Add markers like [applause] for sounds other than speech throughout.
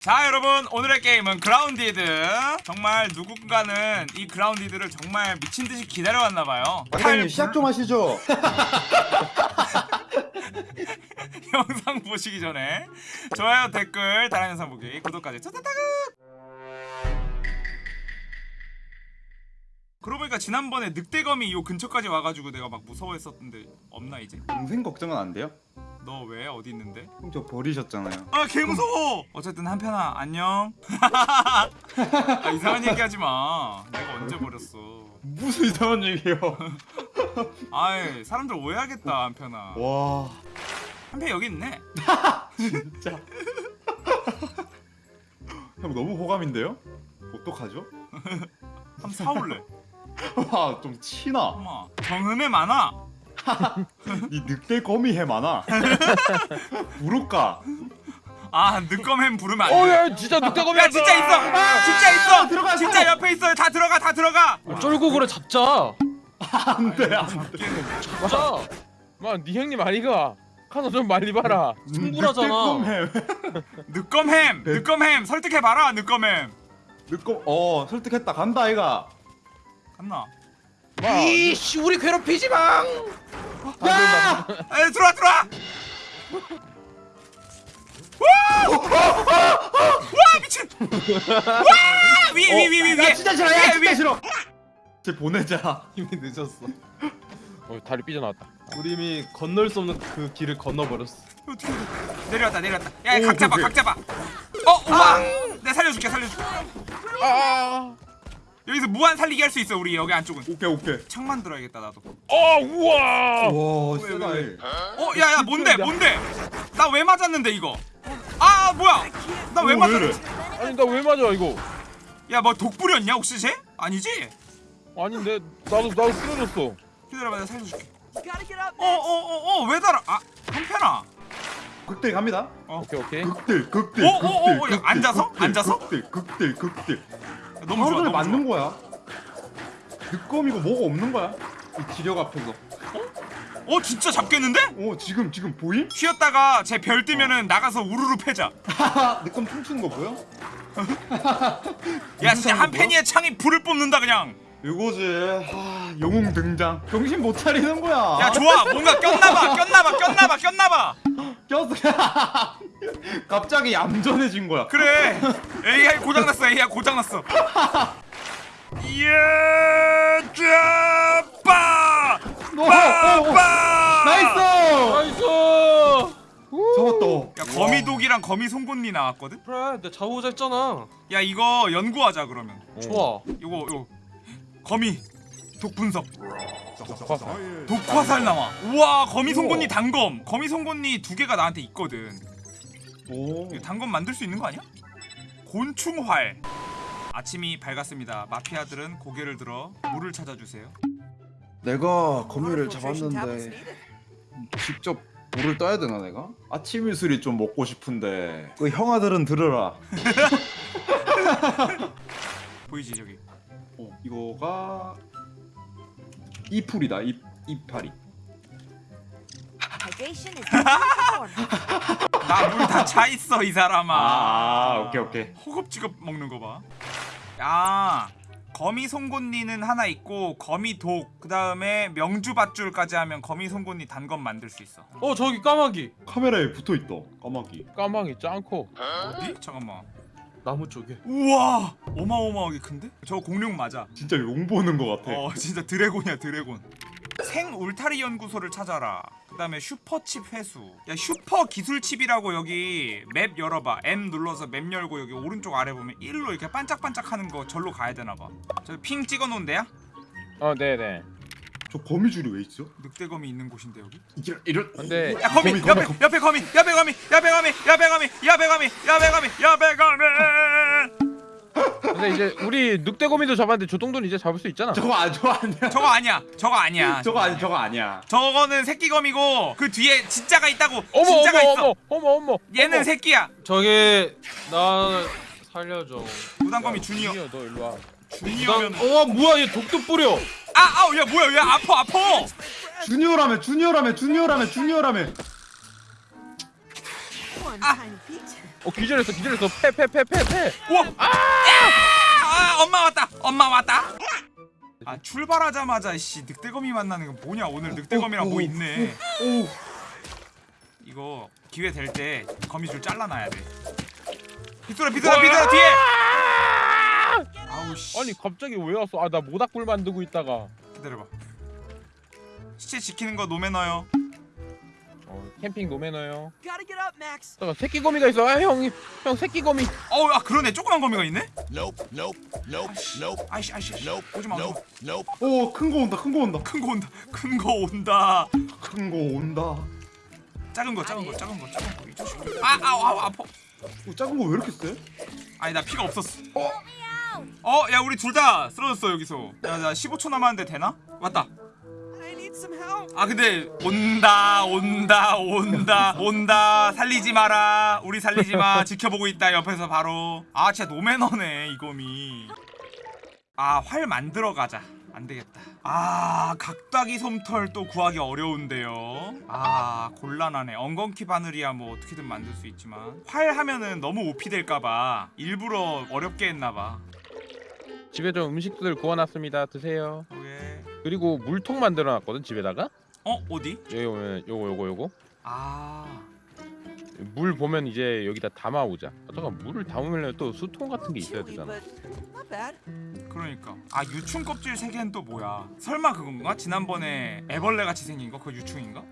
자 여러분 오늘의 게임은 그라운디드 정말 누군가는 이 그라운디드를 정말 미친듯이 기다려왔나봐요 과장님 시작 좀 하시죠. [laughs] 영상 보시기 전에 좋아요 댓글 다른 영상 보기 구독까지 짜자다그 그러고 보니까 지난번에 늑대검이 요 근처까지 와가지고 내가 막 무서워했었는데 없나 이제? 동생 걱정은 안 돼요? 너 왜 어디 있는데? 형 저 버리셨잖아요. 아 개무서워 어쨌든 한편아 안녕 [laughs] 아, 이상한 얘기 하지마 내가 언제 버렸어 무슨 이상한 얘기예요? [laughs] 아이 사람들 오해하겠다 한편아 와 한편 여기 있네 [laughs] 진짜. 형 너무 호감인데요? 어떡하죠? 한번 사올래 와 좀 치나. 엄마 정음에 많아 이 늑대 거미 해 많아. 부를까? 아 늑검햄 부르면 안 돼. 어야 진짜 늑대검이 야 진짜 있어. 진짜 있어. 들어가, 진짜. 옆에 있어 다 들어가 다 들어가. 쫄고 그래 잡자. 안돼 안돼. 잡자 마네 형님 아니가. 카노 좀 많이 봐라. 충분하잖아. 늑검햄. 네. 늑검햄. 설득해 봐라 늑검햄. 늑거 어 설득했다. 간다 아이가. 갔나 이씨 우리 괴롭히지 마 야! 에 들어와 들어와 와! 와 미친 와 위위위위 위에 야 진짜 싫어. 야 위에, 진짜. 싫어. 쟤 보내자. [laughs] 이미 늦었어. 어 다리 삐져나왔다 우리 이미 건널 수 없는 그 길을 건너버렸어. 내려왔다 내려왔다 야 오, 각 잡아 그게. 각 잡아 어 우와 내가 살려줄게 살려줄게 아어 여기서 무한 살리기 할 수 있어 우리 여기 안쪽은. 오케이 오케이. 창 만들어야겠다 나도. 우와. 와 왜, 세다. 왜, 얘. 어 야야 뭔데 뭔데? 나 왜 맞았는데 이거? 아 뭐야? 나왜 오, 왜 맞았지 아니 나 왜 맞아 이거? 야 뭐 독 뿌렸냐 혹시 쟤? 아니지? 아닌데 나도 나도 쓰러졌어. 기다려봐 내가 살려줄게. 어어어어 왜 달아? 아 한편아. 극딜 갑니다. 오케이 오케이. 극딜 극딜 어, 어, 어, 어, 극딜 야, 앉아서? 극딜, 앉아서? 극딜 극딜 극딜 너무 좋아 하루를 너무 맞는 좋아. 거야? 늑검이고 뭐가 없는 거야? 이 기력 앞에서 어? 진짜 잡겠는데? 어 지금 지금 보임? 쉬었다가 제 별 뜨면은 나가서 우르르 패자. [laughs] 늑검 춤추는 거 보여? 야 진짜 한 팬이의 창이 불을 뿜는다 그냥. 이거지. 하, 영웅 등장. 정신 못 차리는 거야. 야 좋아. 뭔가 꼈나봐 꼈나봐 꼈나봐 꼈나봐. [laughs] 꼈어 [laughs] [laughs] 갑자기 얌전해진 거야. 그래. AI 고장났어 AI 고장났어. 어, 어. 빠빠 Nice! Nice! 잡았다. 야 거미독이랑 거미 송곳니 나왔거든? 그래, 내가 잡아오자 했잖아. 야 이거 연구하자 그러면. 좋아. 이거 이거. 거미. 독 분석. 화살. 독화살 나와. 우와 거미. 송곳니 단검. 거미 송곳니 두 개가 나한테 있거든 오. 이거 단검 만들 수 있는 거 아니야? 곤충활. 아침이 밝았습니다. 마피아들은 고개를 들어 물을 찾아주세요. 내가 거미를 잡았는데 직접 물을 떠야 되나 내가? 아침 이슬이 좀 먹고 싶은데. 그 형아들은 들으라. [laughs] 보이지 저기? 어, 이거가 이풀이다. 이 이파리. [laughs] 나 물 다 차 있어 이 사람아. 아, 아 오케이 오케이. 허겁지겁 먹는 거봐야 거미 송곳니는 하나 있고 거미 독 그 다음에 명주 밧줄까지 하면 거미 송곳니 단검 만들 수 있어. 어, 저기 까마귀. 카메라에 붙어 있다 까마귀. 까망이 짱커. 어디? 잠깐만. 나무 쪽에. 우와 어마어마하게 큰데? 저 공룡 맞아. 진짜 용 보는 거 같아. 어 진짜 dragon이야 dragon 생 울타리 연구소를 찾아라 그 다음에 슈퍼칩 회수 야 슈퍼 기술칩이라고 여기 map 열어봐 M 눌러서 map 열고 여기 오른쪽 아래 보면 1로 이렇게 반짝반짝 하는 거 절로 가야 되나봐 저 ping 찍어 놓은 데야? 어 네네 저 거미줄이 왜 있어? 늑대거미 있는 곳인데 여기? 이런 이런 근데 야 거미, 거미, 옆에 거미. 옆에 거미 옆에 거미 옆에 거미 옆에 거미 옆에 거미 옆에 거미 옆에 거미 근데 이제 우리 늑대거미도 잡았는데 저 정도는 이제 잡을 수 있잖아. 저거 아 저거 아니야. 저거 아니야. 저거 아니야. [laughs] 저거 아니 저거 아니야. 저거는 새끼검이고 그 뒤에 진짜가 있다고. 어머 진짜가 어머 있어. 어머 어머. 어머 얘는 어머. 새끼야. 저기 나 살려줘. 무당검이 주니어. 주니어 너 일로 와. 주니어면 어, 뭐야 얘 독도 뿌려. 아 아우 야 뭐야 야 아파 아파. 주니어라며 주니어라며 주니어라며 주니어라며. bit. 어 기절했어 기절했어. 패 패 패 패 패 우와! 아! 엄마 왔다! 엄마 왔다! 아 출발하자마자 씨 늑대거미 만나는 건 뭐냐 오늘 늑대거미랑 뭐 있네 오. 이거 기회 될 때 거미줄 잘라놔야 돼 비뚤어 비뚤어 비뚤어 뒤에! 아우 씨 아니 갑자기 왜 왔어 아 나 모닥불 만들고 있다가 기다려봐 시체 지키는 거 노매너요 어 캠핑 노매너요. 잠깐 새끼 거미가 있어 아 형 형 새끼 거미 어우 아 그러네 조그만 거미가 있네? Nope, nope, nope, nope, 아이씨 아이씨 nope, 오지마 오지마 nope, nope. 오, 큰 거 온다. 큰 거 온다. 큰 거 온다 큰 거 온다 큰 거 온다. 작은 거 작은 거 작은 거 작은 거이 자식 아 아우 아우 아파 오, 작은 거 왜 이렇게 세? 아니 나 피가 없었어 어? 어? 야 우리 둘 다 쓰러졌어 여기서 야 나 15초 남았는데 되나? 왔다 아 근데 온다 온다 온다 온다. 살리지 마라. 우리 살리지 마. [laughs] 지켜보고 있다. 옆에서 바로. 아 진짜 노매너네 이거미 아활 만들어 가자. 안 되겠다. 아 각다기 솜털 또 구하기 어려운데요. 아 곤란하네. 엉겅퀴 바늘이야 뭐 어떻게든 만들 수 있지만. 활 하면은 너무 오피 될까봐 일부러 어렵게 했나봐. 집에 좀 음식들 구워놨습니다. 드세요. 오케이 그리고 물통 만들어 놨거든 집에다가 어 어디? 여기 보면 요거 요거 요거 아 물 보면 이제 여기다 담아 오자 아, 잠깐 물을 담으면 또 수통 같은 게 있어야 되잖아. 그러니까 아 유충 껍질 세 개는 또 뭐야? 설마 그건가? 지난번에 애벌레 같이 생긴 거 그거 유충인가?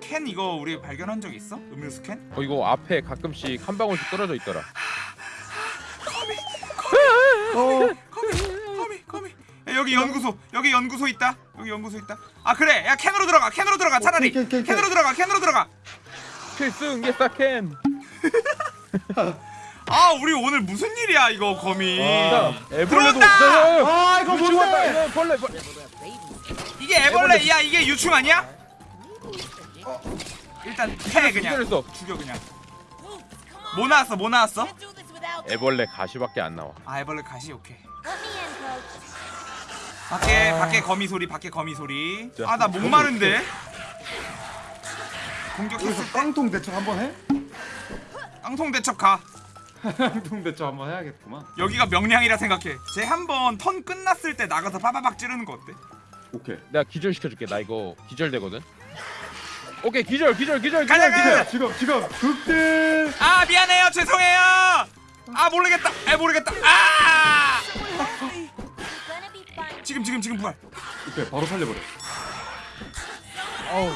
캔 이거 우리 발견한 적 있어? 음료수 캔? 어 이거 앞에 가끔씩 한 방울씩 떨어져 있더라 여기 연구소 여기 연구소 있다. 여기 연구소 있다. 아 그래. 야 캔으로 들어가 캔으로 들어가 차라리. 캔, 캔, 캔, 캔. 캔으로 들어가 캔으로 들어가. 필승 예사캔 [laughs] 아 우리 오늘 무슨 일이야 이거 거미? 자 애벌레도 들어온다! 아, 이거 뭔데? 이거 벌레 벌레 이게 애벌레 야 이게 유충 아니야? 일단 패 그냥. 기절했어 죽여 그냥. 뭐 나왔어 뭐 나왔어? 애벌레 가시밖에 안 나와. 아 애벌레 가시 오케이 밖에 밖에 거미 소리 밖에 거미 소리. 자, 아나 목마른데? 공격했을 때? 깡통 대처 한번 해? 깡통 대첩 가. 깡통 대처 한번 해야겠구만. 여기가 명량이라 생각해. 쟤 한번 턴 끝났을 때 나가서 빠바박 찌르는 거 어때? 오케이. 내가 기절 시켜줄게. 나 이거 기절되거든. 오케이 기절 기절 기절 가자, 기절. 가자. 기절 지금 지금 극딜. 아 미안해요. 죄송해요. 아 모르겠다. 아 모르겠다. 아 지금 지금 지금 부활 오케이, 바로 살려버려. 어우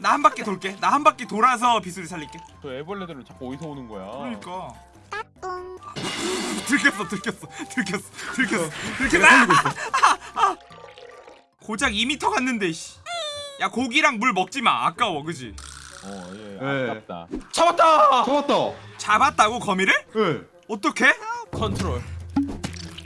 나 한 바퀴 돌게 나 한 바퀴 돌아서 비수리 살릴게 저 애벌레들은 자꾸 어디서 오는 거야 그러니까 들켰어 들켰어 들켰어 들켰어 들켰어 아! 아! 아! 고작 2m 갔는데 씨. 야 고기랑 물 먹지 마 아까워 그지 어예 예. 아깝다 잡았다. 잡았다. 잡았다고 거미를 예. 어떻게 컨트롤.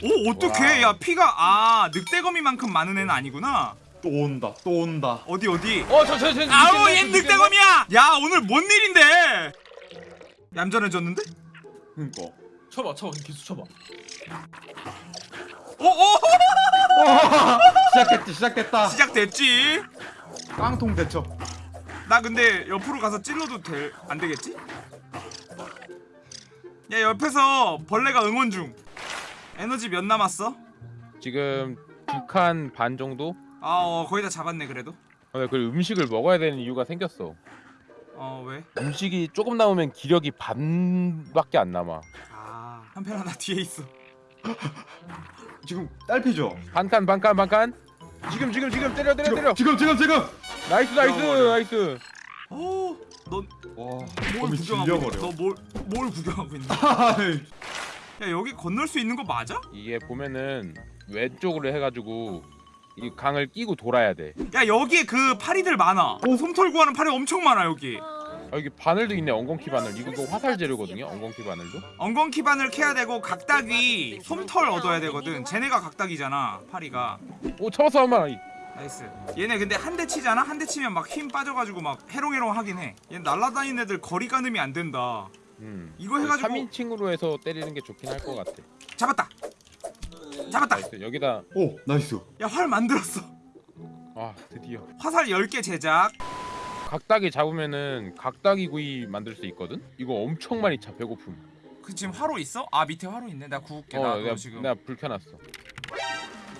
오 어떻게 야 피가 아 늑대거미만큼 많은 애는 아니구나 또 온다. 또 온다. 어디 어디 어저저 저. 아우 얘 늑대거미야 야 오늘 뭔 일인데 얌전해졌는데 그니까. 쳐봐 쳐봐 기수 쳐봐. 오오 시작했지, 시작했다. 시작됐지 깡통 대처. 나 근데 옆으로 가서 찔러도 될, 안 되겠지? 야 옆에서 벌레가 응원 중 에너지 몇 남았어? 지금 두 칸 반 정도? 아 어, 거의 다 잡았네 그래도 어, 그 음식을 먹어야 되는 이유가 생겼어 어 왜? 음식이 조금 남으면 기력이 반밖에 안 남아 아 한 편 하나 뒤에 있어 [laughs] 지금 딸피죠? 반칸 반칸 반칸 지금 지금 지금 때려 때려 때려 지금 지금 지금. Nice nice 죽여버려. Nice 어 넌 뭘 와, 구경하고 거미 있냐 찔러버려. 너 뭘 뭘 구경하고 있냐 하이. [laughs] 야 여기 건널 수 있는 거 맞아? 이게 보면은 왼쪽으로 해가지고 이 강을 끼고 돌아야 돼. 야 여기에 그 파리들 많아. 오 솜털 구하는 파리 엄청 많아 여기. 아, 여기 바늘도 있네. 엉겅퀴 바늘. 이거 그 화살 재료거든요 엉겅퀴 바늘도? 엉겅퀴 바늘 캐야 되고 각다귀 솜털 얻어야 되거든. 쟤네가 각다귀잖아 파리가. 오 잡았어 한마리. Nice. 얘네 근데 한 대 치잖아? 한 대 치면 막 힘 빠져가지고 막 해롱해롱 하긴 해. 얘 날라다니는 애들 거리 가늠이 안 된다 음. 이거 해가지고 3인칭으로 해서 때리는 게 좋긴 할 것 같아 잡았다 잡았다 nice 여기다 오, nice. 야 활 만들었어 아 드디어 화살 10개 제작 각다귀 잡으면은 각다귀 구이 만들 수 있거든. 이거 엄청 많이 차 배고픔. 그 지금 화로 있어? 아 밑에 화로 있네. 나 구울게. 나 어, 내가 지금. 내가 불 켜놨어.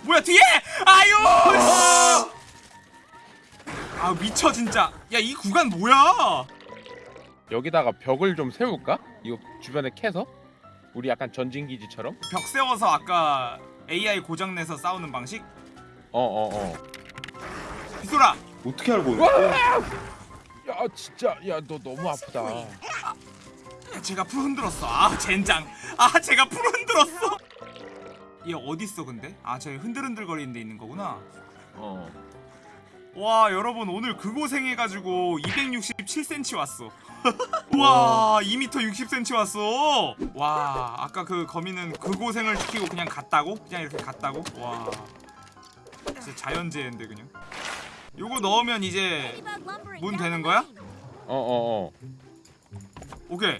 뭐야 뒤에? 아유! 씨! 아 미쳐 진짜. 야 이 구간 뭐야? 여기다가 벽을 좀 세울까? 이거 주변에 캐서 우리 약간 전진 기지처럼. 벽 세워서 아까 AI 고장 내서 싸우는 방식? 어어 어. 비소라. 어떻게 알고? 야 진짜 야 너 너무 아프다. 야, 제가 풀 흔들었어. 아 젠장. 아 제가 풀 흔들었어. 얘 어디 있어 근데? 아 저기 흔들흔들거리는 데 있는 거구나. 어. 와 여러분 오늘 그 고생해가지고 267cm 왔어. [laughs] 와 2m 60cm 왔어. 와 아까 그 거미는 그 고생을 시키고 그냥 갔다고? 그냥 이렇게 갔다고? 와 진짜 자연재해인데 그냥. 요거 넣으면 이제 문 되는 거야? 어어 어. 오케이.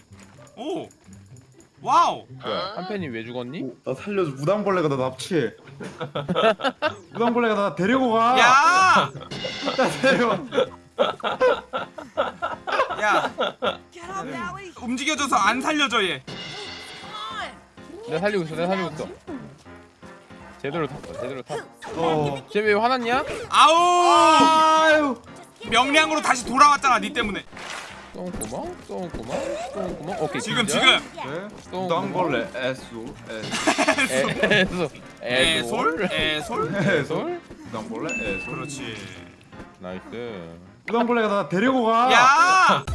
오. Wow. 뭐야 한 팬이 왜 죽었니? 오, 나 살려줘. 무당벌레가 나 납치해. [laughs] 무당벌레가 나 데리고 가. 야. 나 데려. 야. 움직여줘서 안 살려줘 얘. 내가 살리고 있어 내가 살리고 있어. 제대로 탔어 제대로 탔어. 어. 쟤왜 화났냐? 아우. 아유. 명량으로 다시 돌아왔잖아 니 때문에. 똥구멍 똥구멍 똥구멍 오케이 지금. 지금. 네? 똥 무당벌레 에수 에수 에솔 애솔 애솔. 에솔 무당벌레 에수. 그렇지. 나이스 무당벌레가 나 데리고 가. 야.